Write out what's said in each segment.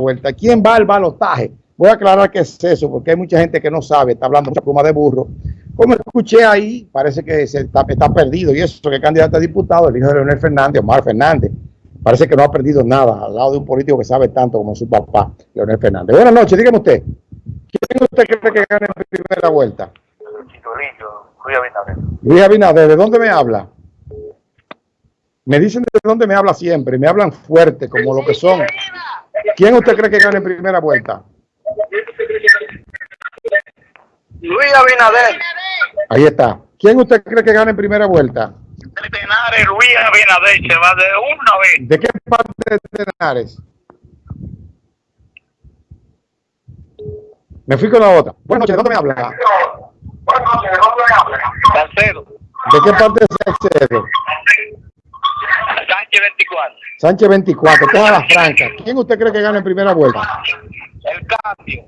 vuelta. ¿Quién va al balotaje? Voy a aclarar qué es eso, porque hay mucha gente que no sabe, está hablando mucha pluma de burro. Como escuché ahí, parece que se está, está perdido. Y eso que es candidato a diputado, el hijo de Leonel Fernández, Omar Fernández, parece que no ha perdido nada al lado de un político que sabe tanto como su papá, Leonel Fernández. Buenas noches, dígame usted. ¿Quién usted cree que gane en primera vuelta? Luis Abinader. Luis Abinader, ¿de dónde me habla? Me dicen de dónde me habla siempre, me hablan fuerte como lo que son. ¿Quién usted cree que gane en primera vuelta? Luis Abinader. Ahí está. ¿Quién usted cree que gane en primera vuelta? Tenares, Luis Abinader se va de una vez. ¿De qué parte de Tenares? Me fui con la otra. Buenas noches, ¿de dónde me habla? Salcedo. ¿De qué parte de Salcedo? Sánchez 24. Sánchez 24, toda la franca. ¿Quién usted cree que gane en primera vuelta? El cambio.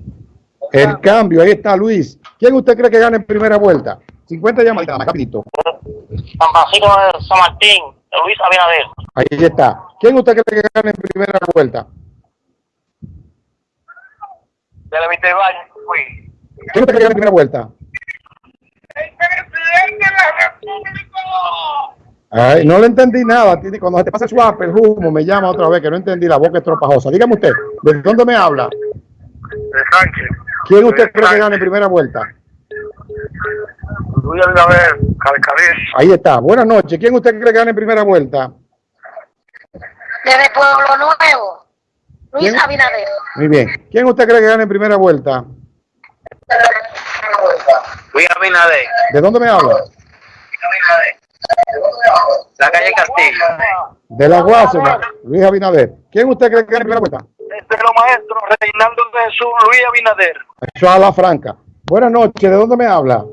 El cambio, ahí está Luis. ¿Quién usted cree que gane en primera vuelta? 50 llamaditas, más rapidito. San Francisco de San Martín. Luis Abinader. Ahí está. ¿Quién usted cree que gane en primera vuelta? De la Vista Valle. Fui. ¿Quién usted cree que gane en primera vuelta? El presidente de la República. Ay, no le entendí nada. Cuando se te pasa el swap, el humo, me llama otra vez, que no entendí, la boca es tropajosa. Dígame usted, ¿de dónde me habla? De Sánchez. ¿Quién usted cree que gane en primera vuelta? Luis Abinader. Calcalés. Ahí está. Buenas noches. ¿Quién usted cree que gane en primera vuelta? Desde Pueblo Nuevo, Luis ¿Quién? Abinader. Muy bien. ¿Quién usted cree que gane en primera vuelta? Luis Abinader. ¿De dónde me habla? La calle Castillo. De la Guasuma, Luis Abinader. ¿Quién usted cree que en primera vuelta? De los maestros, Reinaldo de Jesús, Luis Abinader. Eso a la franca. Buenas noches. ¿De dónde me habla?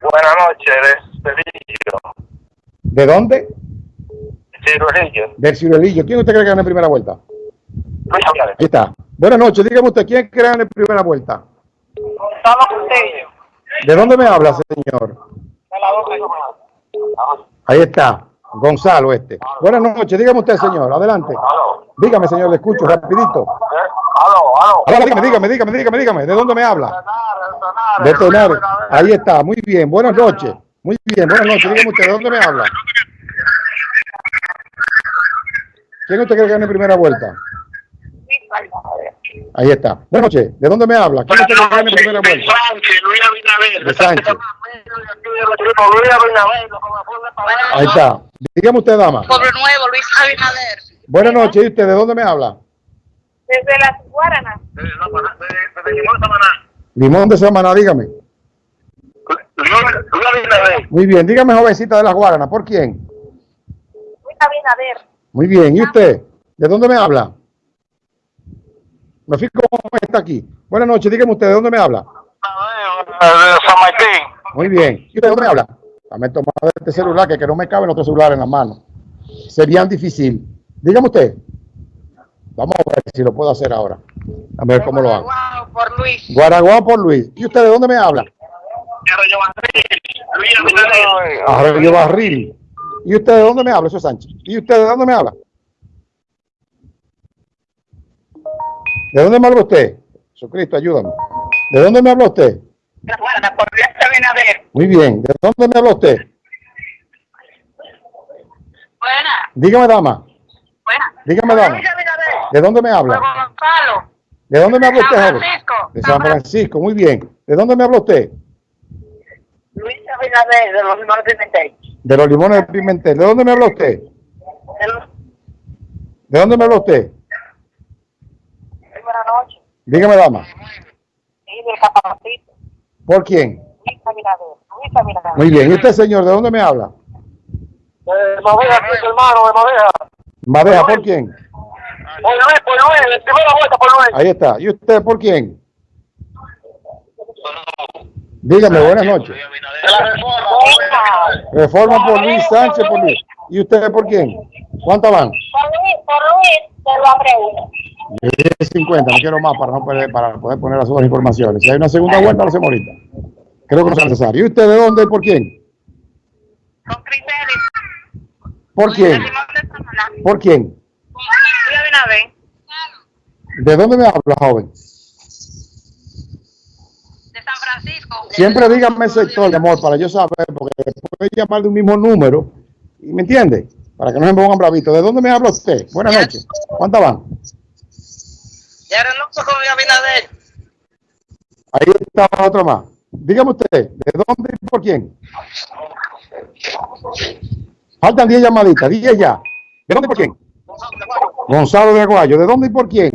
Buenas noches, de Cirillo. ¿De dónde? Cirillo. Del Ciruelillo. ¿Quién usted cree que gane en primera vuelta? Luis Abinader. Ahí está. Buenas noches. Dígame usted, ¿quién cree en primera vuelta? Gonzalo Castillo. ¿De dónde me habla, señor? De la boca. Ahí está. Gonzalo este. Buenas noches. Dígame usted, señor. Adelante. Aló. Dígame, señor. Le escucho rapidito. Aló, aló. Ahora dígame, dígame, dígame, dígame, dígame. ¿De dónde me habla? De Tenares. Ahí está. Muy bien. Buenas noches. Muy bien. Buenas noches. Dígame usted, ¿de dónde me habla? ¿Quién usted cree que gane primera vuelta? Ahí está. Buenas noches. ¿De dónde me habla? ¿Quién usted cree que gane primera vuelta? Sánchez, Luis Abinader. De Sánchez. Ahí está. Dígame usted, dama. Pueblo Nuevo, Luis Abinader. Buenas noches. ¿Y usted de dónde me habla? Desde las Guaranas. Desde Limón Samaná. Limón de Samaná, dígame. Luis Abinader. Muy bien. Dígame, jovencita de las Guaranas. ¿Por quién? Luis Abinader. Muy bien. ¿Y usted? ¿De dónde me habla? Me fijo cómo está aquí. Buenas noches. Dígame usted, ¿de dónde me habla? De San Martín. Muy bien. ¿Y usted de dónde me habla? Dame tomar este celular que, que no me cabe en otro celular en la mano. Sería difícil. Dígame usted. Vamos a ver si lo puedo hacer ahora. A ver cómo lo hago. Wow, por Luis. Guaraguao por Luis. ¿Y usted de dónde me habla? Arroyo Barril. Luis Abinader. Arroyo Barril. ¿Y usted de dónde me habla? Eso es Sánchez. ¿Y usted de dónde me habla? ¿De dónde me habla usted? Jesucristo, ayúdame. ¿De dónde me habla usted? Guarda, por Luis Abinader. Muy bien. ¿De dónde me habla usted? Buena, Dígame, dama. buena. Dígame, dama. ¿De dónde me habla? Gonzalo. ¿De dónde me habla usted, San joven? Francisco. De San Francisco, muy bien. ¿De dónde me habla usted? Luis Abinader, de los Limón Pimentel. De los limones de Pimentel. ¿De dónde me habla usted? ¿De dónde me habla usted? Buenas noches. Dígame, dama. Sí, del Capacito. ¿Por quién? Luis Abinader. Luis Abinader. Muy bien. ¿Y usted, señor, de dónde me habla? De Madeja, hermano, de Madeja. Madeja, ¿por quién? Por Luis, por Luis, de primera vuelta por Luis. Ahí está. ¿Y usted por quién? Dígame, buenas noches. De la reforma. Reforma por Luis Sánchez por Luis. ¿Y usted por quién? ¿Cuántas van? Por Luis, por Luis, te lo aprecio. Yo dije 50, no quiero más para no perder, para poder poner las otras informaciones. Si hay una segunda vuelta, lo hacemos ahorita. Creo que no es necesario. ¿Y usted de dónde y por quién? Con criterios. ¿Por quién? ¿Por quién? ¿De dónde me habla, joven? De San Francisco. Siempre dígame el sector, mi amor, para yo saber, porque puede llamar de un mismo número, y ¿me entiende? Para que no se me pongan bravitos. ¿De dónde me habla usted? Buenas noches. ¿Cuántas van? Ya renuncio con Luis Abinader. Ahí está otro más. Dígame usted, ¿de dónde y por quién? Faltan 10 llamaditas, 10 ya. ¿De dónde y por quién? Gonzalo de Aguayo. ¿De dónde y por quién?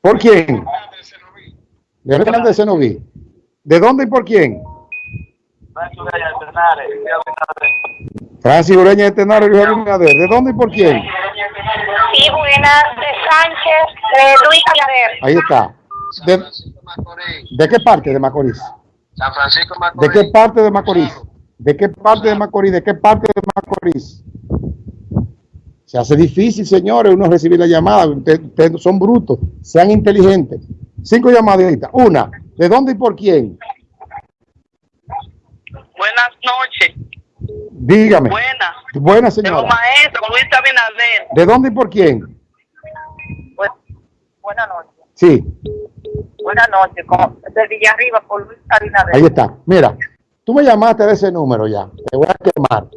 ¿Por quién? Leonel Fernández de Senoví. ¿De dónde y por quién? Francis Ureña de Tenares, Luis Abinader. ¿De dónde y por quién? Sí, buenas. De Sánchez, de Luis Abinader. Ahí está. ¿De, de qué parte de Macorís? San Francisco ¿De Macorís. qué parte de Macorís? ¿De qué parte de Macorís? ¿De qué parte de Macorís? Se hace difícil, señores, uno recibir la llamada. Ustedes, ustedes son brutos, sean inteligentes. Cinco llamaditas. Una, ¿de dónde y por quién? Buenas noches. Dígame. Buenas. Buena De los señora. maestros, Luis Abinader. ¿De dónde y por quién? Buenas noches. Sí, Buenas noches. Con, de Villarriba por Luis Abinader. ahí está. Mira, tú me llamaste de ese número ya. Te voy a quemar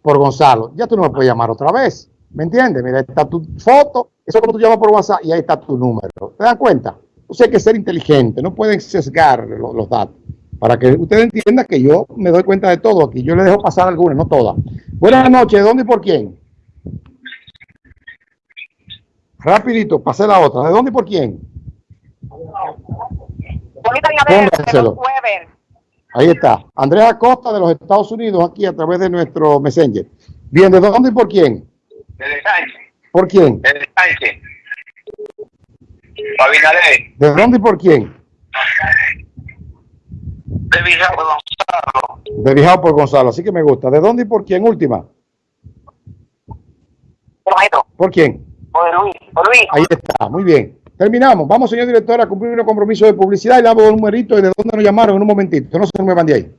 por Gonzalo. Ya tú no me puedes llamar otra vez. ¿Me entiendes? Mira, está tu foto. Eso es como tú llamas por WhatsApp y ahí está tu número. ¿Te das cuenta? Entonces hay que ser inteligente. No pueden sesgar lo- los, datos. Para que usted entienda que yo me doy cuenta de todo aquí. Yo le dejo pasar algunas, no todas. Buenas noches. ¿De dónde y por quién? Rapidito, pasé la otra. ¿De dónde y por quién? Pónganselo. Ahí está. Andrés Acosta de los Estados Unidos, aquí a través de nuestro Messenger. Bien, ¿de dónde y por quién? Desde Sánchez. ¿Por quién? Desde Sánchez. Abinader. ¿De dónde y por quién? De Vizcarra Gonzalo. De Bijao por Gonzalo, así que me gusta. ¿De dónde y por quién? Última. ¿Por quién? Por Luis. Por Luis. Ahí está, muy bien. Terminamos. Vamos, señor director, a cumplir un compromiso de publicidad y le damos un numerito y de dónde nos llamaron en un momentito. No se muevan de ahí.